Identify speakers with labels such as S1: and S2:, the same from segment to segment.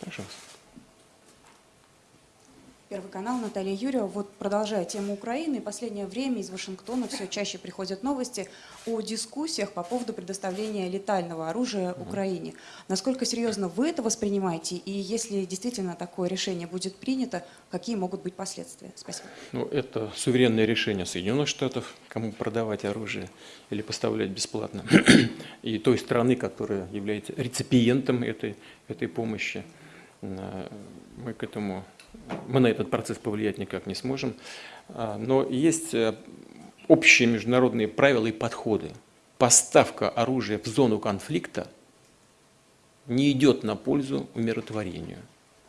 S1: Пожалуйста.
S2: Первый канал, Наталья Юрьева. Вот продолжая тему Украины, последнее время из Вашингтона все чаще приходят новости о дискуссиях по поводу предоставления летального оружия Украине. Насколько серьезно вы это воспринимаете? И если действительно такое решение будет принято, какие могут быть последствия? Спасибо.
S1: Ну, это суверенное решение Соединенных Штатов, кому продавать оружие или поставлять бесплатно, и той страны, которая является реципиентом этой, этой помощи. Э, Мы к этому, мы на этот процесс повлиять никак не сможем. А, Но есть э, общие международные правила и подходы. Поставка оружия в зону конфликта не идет на пользу умиротворению,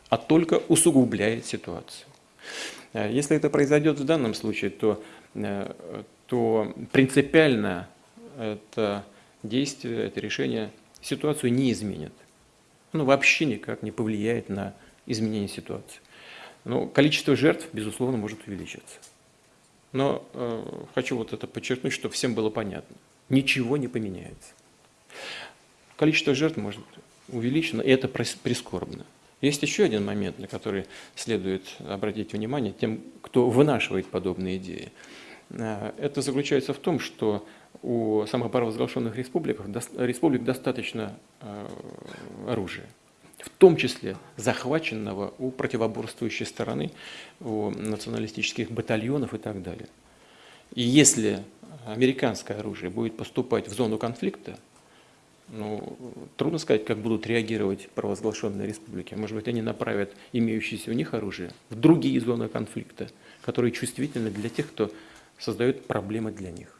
S1: а только усугубляет ситуацию. Э, Если это произойдет в данном случае, то, э, то принципиально это действие, это решение ситуацию не изменит. Оно вообще никак не повлияет на изменение ситуации. Но количество жертв, безусловно, может увеличиться. Но э, хочу вот это подчеркнуть, чтобы всем было понятно. Ничего не поменяется. Количество жертв может увеличено, и это прис- прискорбно. Есть еще один момент, на который следует обратить внимание тем, кто вынашивает подобные идеи. Э, Это заключается в том, что у самопровозглашенных республик, республик достаточно э, оружия, в том числе захваченного у противоборствующей стороны, у националистических батальонов и так далее. И если американское оружие будет поступать в зону конфликта, ну, трудно сказать, как будут реагировать провозглашенные республики. Может быть, они направят имеющееся у них оружие в другие зоны конфликта, которые чувствительны для тех, кто создает проблемы для них.